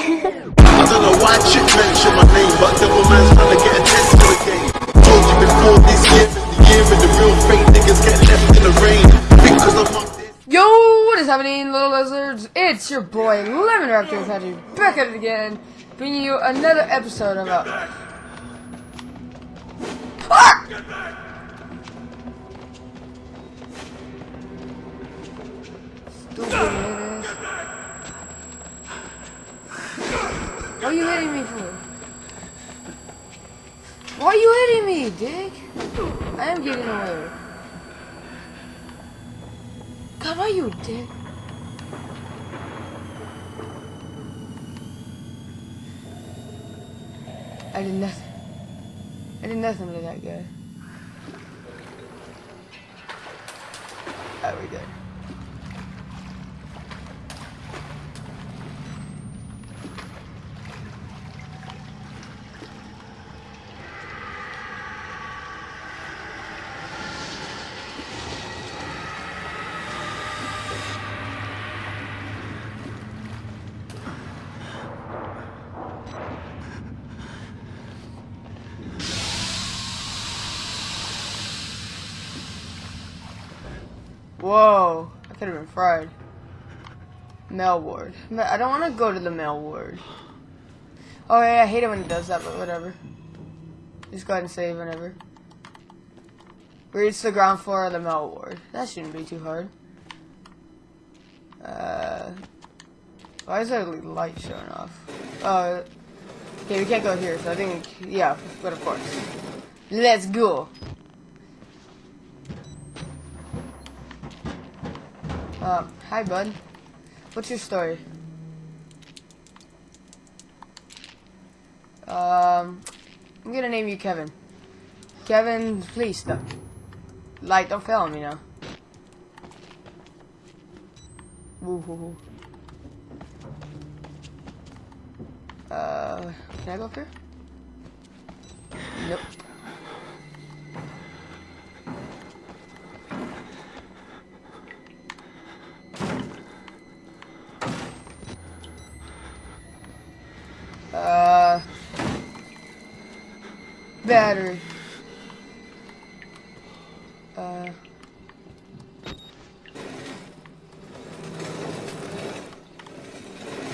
I don't know why chick mention my name, but devil man's trying to get attention to the game. Told you before this year the year the real fake niggas get left in the rain. Because I'm. Yo, what is happening, little lizards? It's your boy, Lemon Raptor Patrick, back at it again, bringing you another episode of a. Ah! Stupid What are you hitting me for? Why are you hitting me, dick? I am getting away. God, why you dick? I did nothing. I did nothing to that guy. Alright, we good. Whoa, I could have been fried. Male ward. I don't want to go to the male ward. Oh yeah, I hate it when it does that, but whatever. Just go ahead and save whenever. Reach the ground floor of the male ward. That shouldn't be too hard. Uh, why is there light showing off? Uh, okay, we can't go here, so I think, yeah, but of course. Let's go. Um, hi, bud. What's your story? Um, I'm gonna name you Kevin. Kevin, please stop. Like, don't fail me now. Woo hoo hoo. Uh, can I go up here? Nope. Uh, battery. Uh.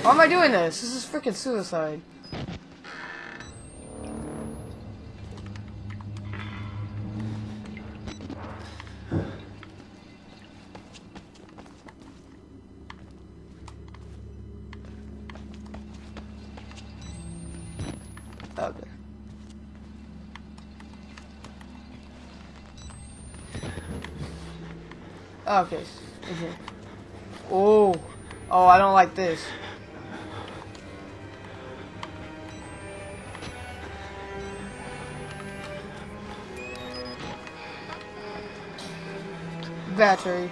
Why am I doing this? This is freaking suicide. Okay. mhm. Oh. Oh, I don't like this. Battery.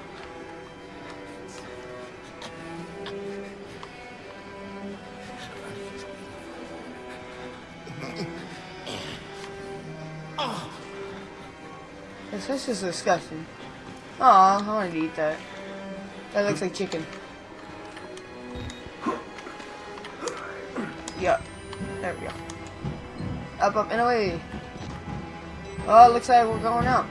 This, this is disgusting. Aw, I wanted to eat that. That looks like chicken. Yup. There we go. Up, up, and away. Oh, looks like we're going out.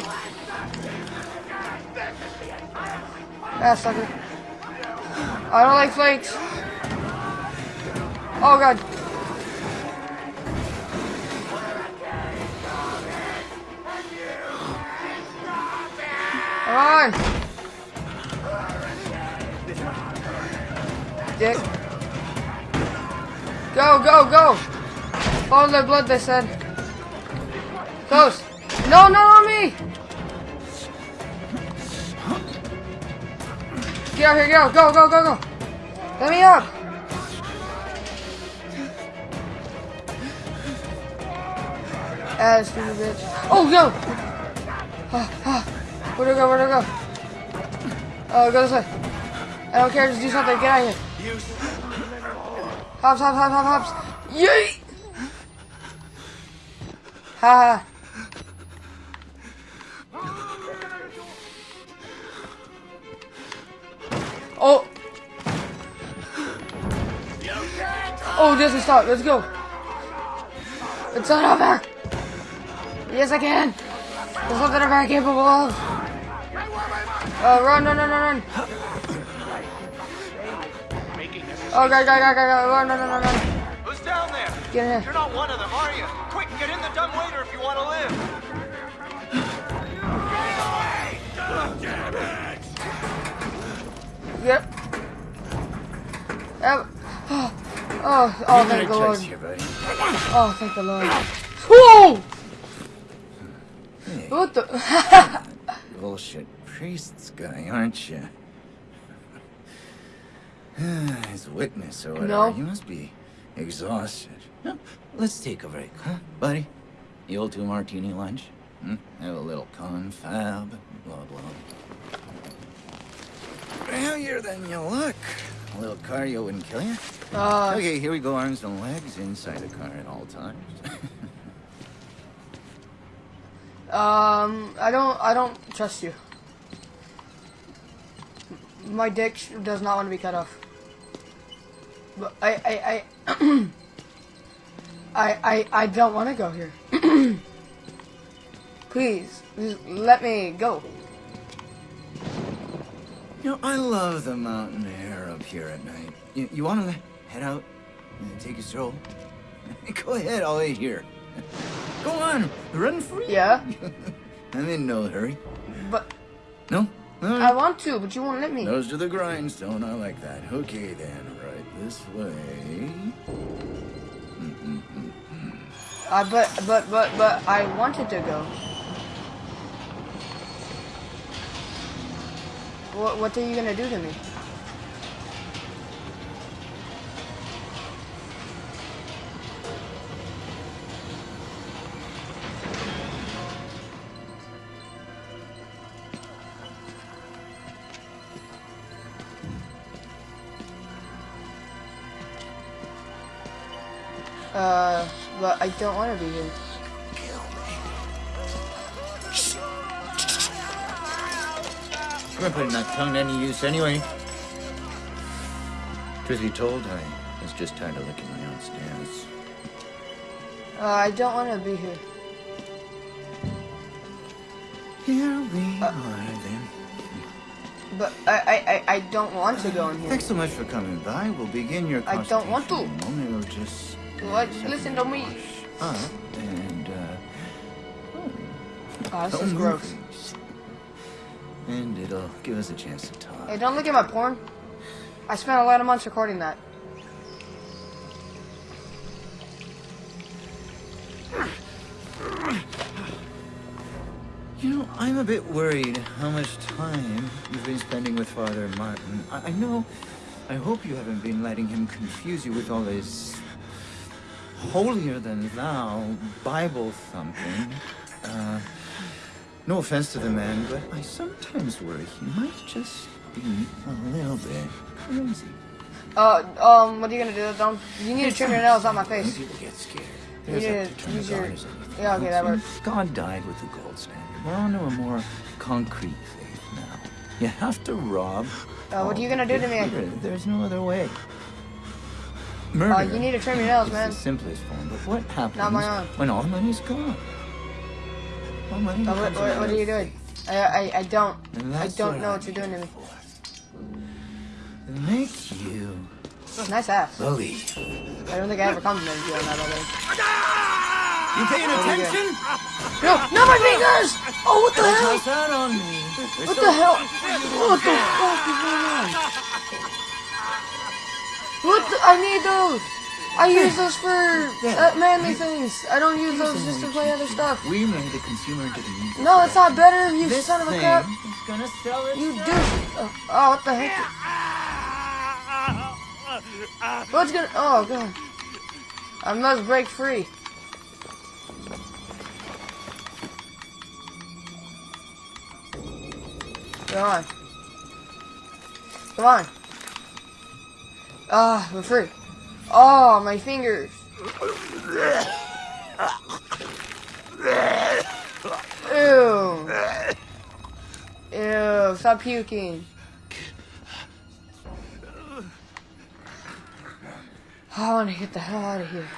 Gotta be so heavy? Ah, sucker. I don't like flakes. Oh, God. Come on! Dick. Go, go, go! Follow the blood, they said. Close. No, no, on Get out here, get out. Go, go, go, go. Let me up. Ass stupid bitch. Oh, go! Ah, ah. Where'd it go? Where'd it go? Oh, go this way. I don't care. Just do something. Get out of here. Hops, hops, hops, hops, hops. Yay! Ha ha. Oh. Oh, it doesn't stop. Let's go. It's not over. Yes, I can. There's something I'm very capable of. Oh, run, run, run, run, run. Oh, go, go, go, go, go. Run, run, run, run, run. Who's down there? Get in You're here. not one of them, are you? Quick, get in the dumb waiter if you want to live. Yep. Yep. Oh, oh, thank the Lord. Oh, thank the Lord. Whoa! Hey, What the? bullshit priest's guy, aren't you? His witness or whatever. No. You must be exhausted. No, let's take a break, huh, buddy? The old two martini lunch? Hmm? Have a little confab, blah, blah. Heavier than you look. A little cardio wouldn't kill you. Uh, Okay, here we go, arms and legs inside the car at all times. um, I don't, I don't trust you. My dick does not want to be cut off. But I, I, I, I, I, I don't want to go here. Please, let me go. You know, I love the mountain air up here at night. You, you want to head out and take a stroll? Go ahead, I'll wait here. Go on, run free. Yeah, I'm in no hurry. but No? All I want to, but you won't let me. Those to the grindstone, I like that. Okay then, right this way. I but but but but I wanted to go. What what are you gonna do to me? Uh, but I don't want to be here. We're putting that tongue to any use anyway. Truth be told, I was just tired of licking my own stance. Uh, I don't want to be here. Here we are then. But I, I, I, I don't want to go in here. Thanks so much for coming by. We'll begin your I don't want to. in a moment. We'll just What? Listen to me. Up and uh, Oh, this is gross. And it'll give us a chance to talk. Hey, don't look at my porn. I spent a lot of months recording that. You know, I'm a bit worried how much time you've been spending with Father Martin. I, I know. I hope you haven't been letting him confuse you with all his holier than thou Bible thumping. Uh, no offense to the man, but I sometimes worry he might just be a little bit crazy. Uh, um, what are you gonna do, Dom? You need to trim your nails on my face. People get scared. You need to use your- Yeah, okay, that works. God died with the gold standard. We're on to a more concrete faith now. You have to rob. Uh, what are you gonna do to me? There- There's no other way. Murder. Uh, you need to trim your nails, man. the simplest form, but what happens Not my own. when all money's gone? All money what, what, what are you doing? I, I, I don't. I don't know I'm what you're doing to me. here for. To you Nice ass. believe. I don't think I ever complimented you on that already. You paying There attention? No, not my fingers! Oh, what the hell? That on me. What the hell? What the fuck is going on? What the? I need those! I use those for uh, manly things. I don't use those just to play other stuff. We made the consumer into the music. No, it's not better, you This son of a crap. gonna sell it. You do. Oh, oh, what the heck? What's gonna? Oh god. I must break free. Come on. Come on. Ah, we're free. Oh, my fingers. Ew. Ew, stop puking. I want to get the hell out of here.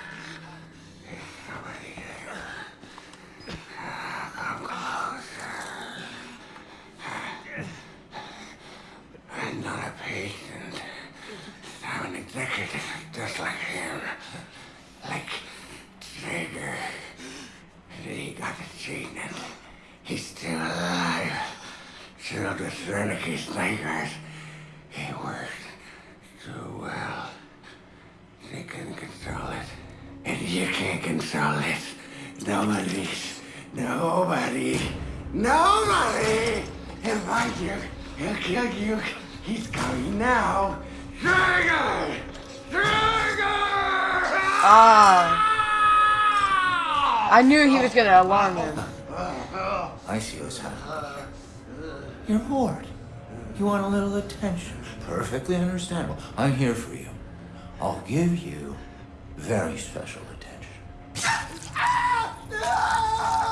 I'm not a patient. I'm an executive, just like him. Like Trager. And he got the gene and he's still alive. Filled with Wernicke snipers. He worked so well. They couldn't control it. And you can't control it. Nobody's. Nobody. Nobody! He'll find you. He'll kill you. He's coming now. Trigger! Trigger! Ah. I knew he was gonna alarm him. I see what's happening. You're bored. You want a little attention. Perfectly understandable. I'm here for you. I'll give you very special attention.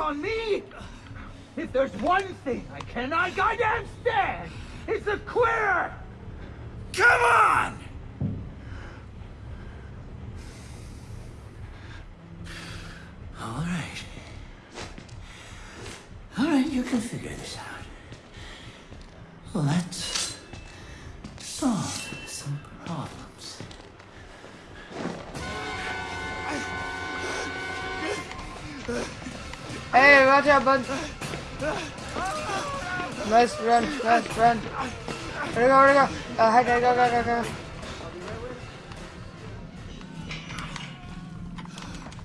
on me? If there's one thing I cannot goddamn stand, it's a queer! Come on! All right. All right, you can figure this out. Let's Out, bud. Let's run, let's run. Where'd go, where'd go? Uh, hi, go, go, go, go.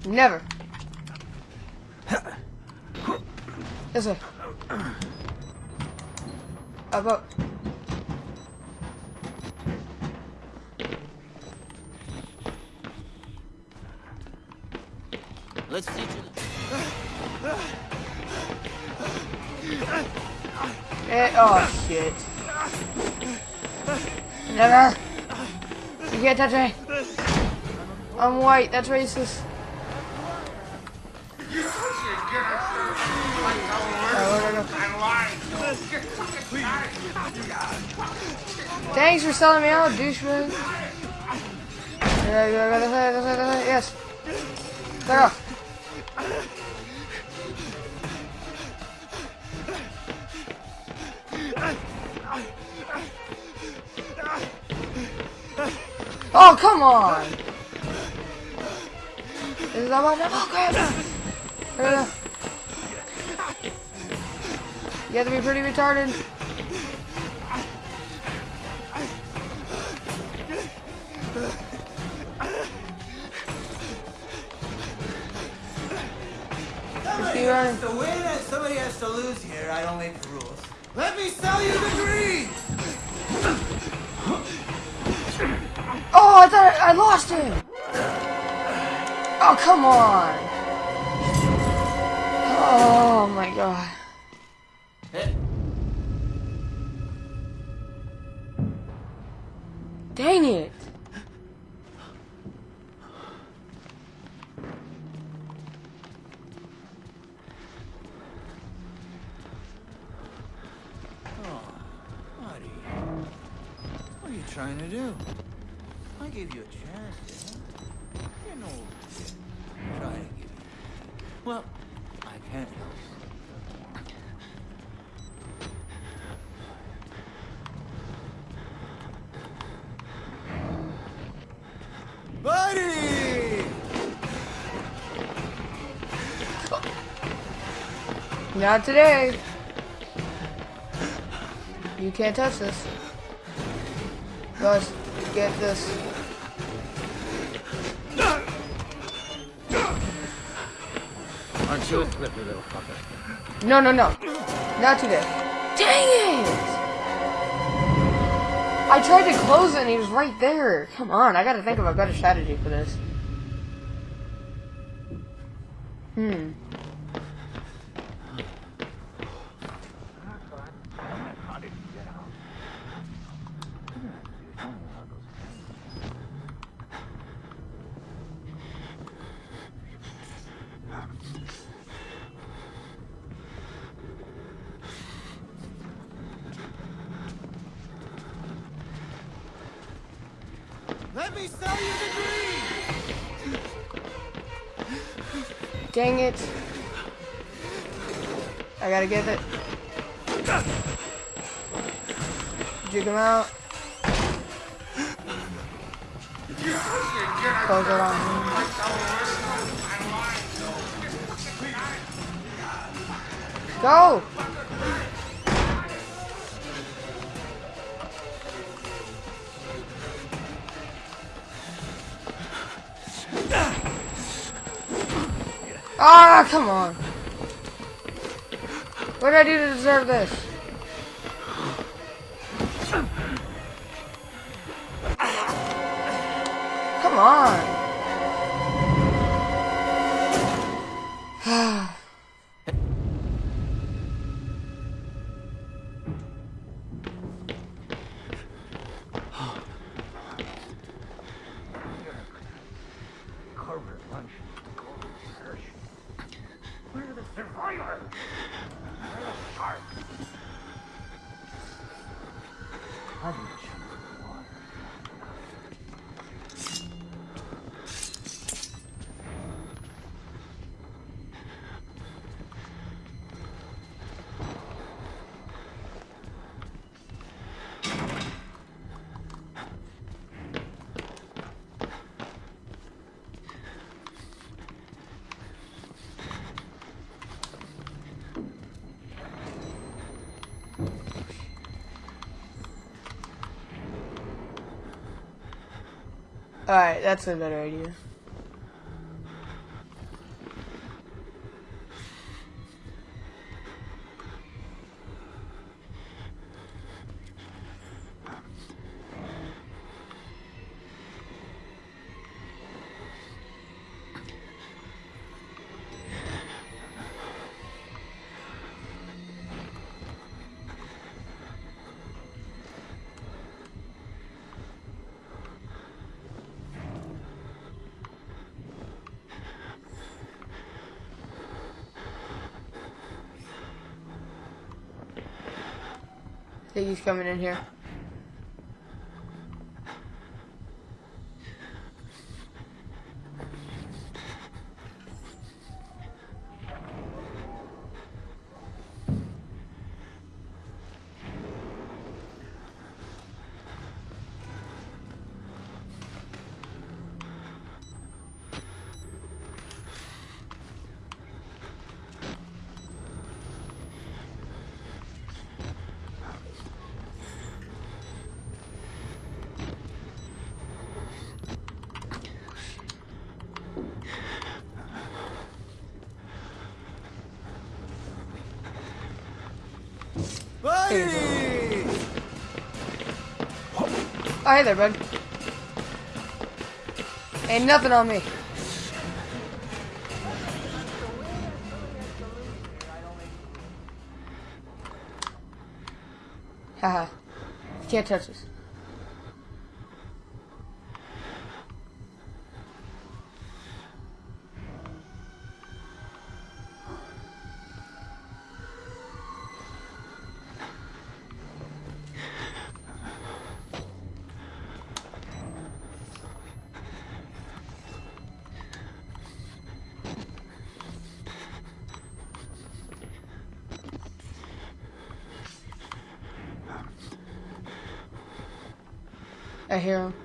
Never. This way. Up. Let's teach you. Eh, oh, shit. Never. You can't touch me. I'm white, that's racist. Thanks for selling me out, douchebag. Yeah, yeah, go Oh, come on! Is that one? Oh, crap! Uh, You have to be pretty retarded. Just keep running. The way that somebody has to lose here, I don't make the rules. Let me sell you the dream! Oh, I thought I, I lost him. Oh, come on. Oh my god. Dang it. Well, I can't help. Buddy! Not today. You can't touch this. Let's get this. Aren't you slippery little fucker? No, no, no. Not today. Dang it! I tried to close it and he was right there. Come on, I gotta think of a better strategy for this. Let me sell you the dream! Dang it. I gotta get it. Jig him out. Close it on. Go! Ah, come on. What did I do to deserve this? Alright, that's a better idea. Think he's coming in here. Buddy! Oh, hey there, bud. Ain't nothing on me. Haha. Can't touch this. I hear.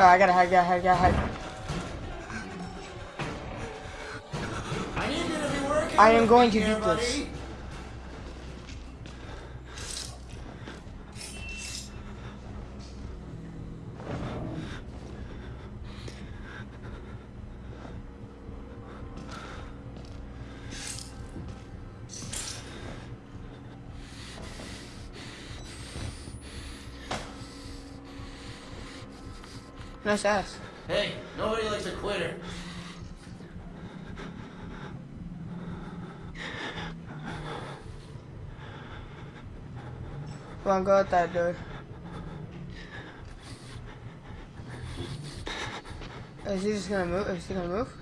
Oh, I gotta hide, gotta hide, gotta hide. I am going to beat this. Nice ass. Hey, nobody likes a quitter. Come on, go out that door. Is he just gonna move? Is he gonna move?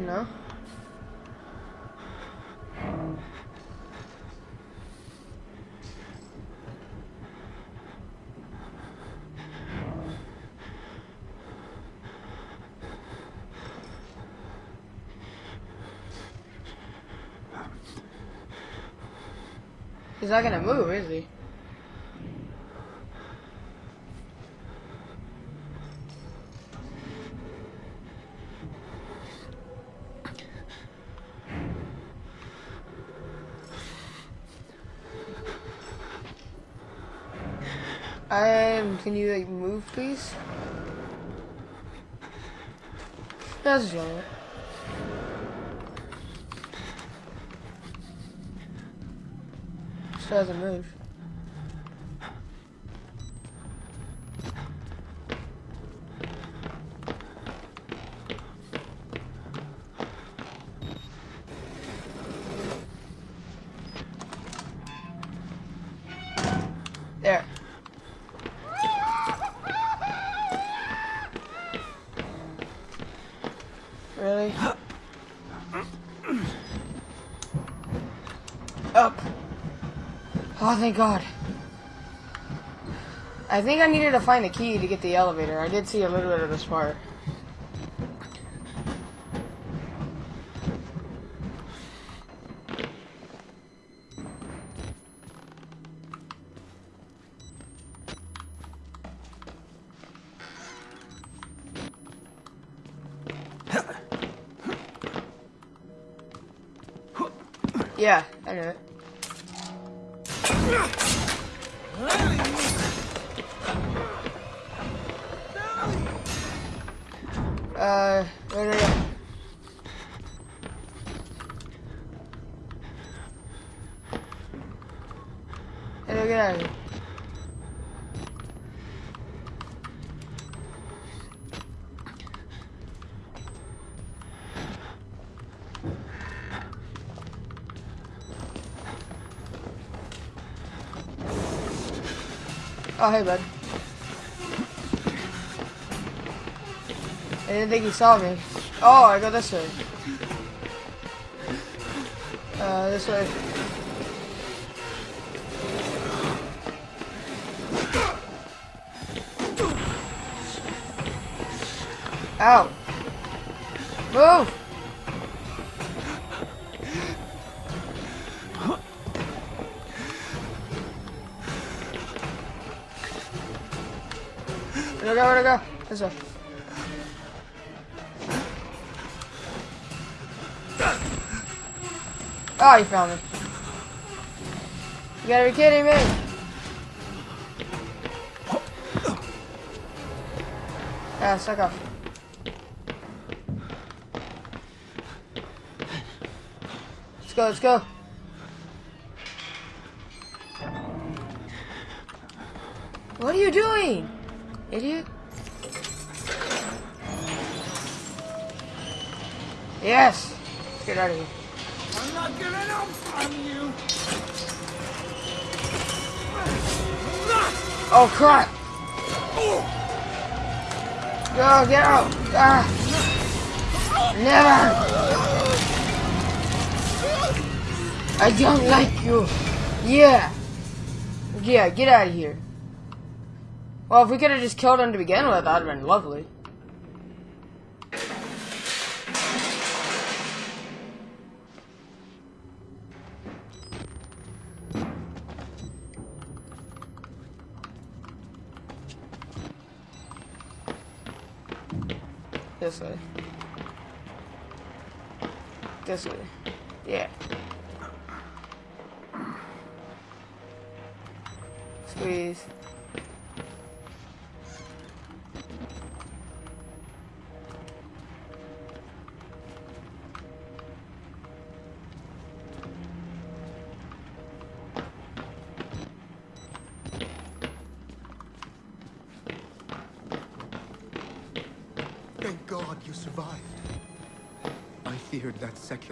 No. He's not gonna move, is he? Um, can you like move, please? That's right. Hasn't moved. Oh, thank God. I think I needed to find the key to get the elevator. I did see a little bit of this part. Yeah, I knew it. Uh, Oh, hey, bud. I didn't think he saw me. Oh, I go this way. Uh, this way. Ow. Move! Go? Where'd I go? This way. Oh, you found me. You gotta be kidding me. Yeah, suck off. Let's go, let's go. What are you doing? Idiot. Yes. Let's get out of here. I'm not giving up on you. Oh crap! Go, get out! Ah. Never! I don't like you! Yeah! Yeah, get out of here. Well, if we could have just killed him to begin with, that would have been lovely. This way. This way. Yeah. Squeeze.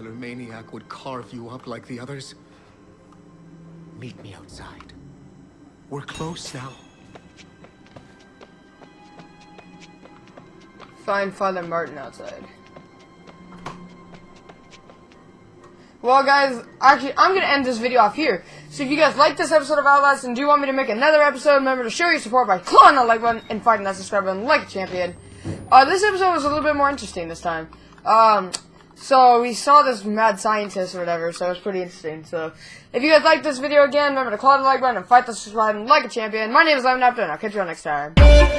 That maniac would carve you up like the others. Meet me outside. We're close now. Find Father Martin outside. Well, guys, actually, I'm going to end this video off here. So if you guys like this episode of Outlast and do want me to make another episode, remember to show your support by clicking that like button and fighting that subscribe button like a champion. Uh, this episode was a little bit more interesting this time. Um, so we saw this mad scientist or whatever, so it was pretty interesting. So if you guys like this video again, remember to click the like button and fight the subscribe button like a champion. My name is Lemon Apple, and I'll catch you all next time.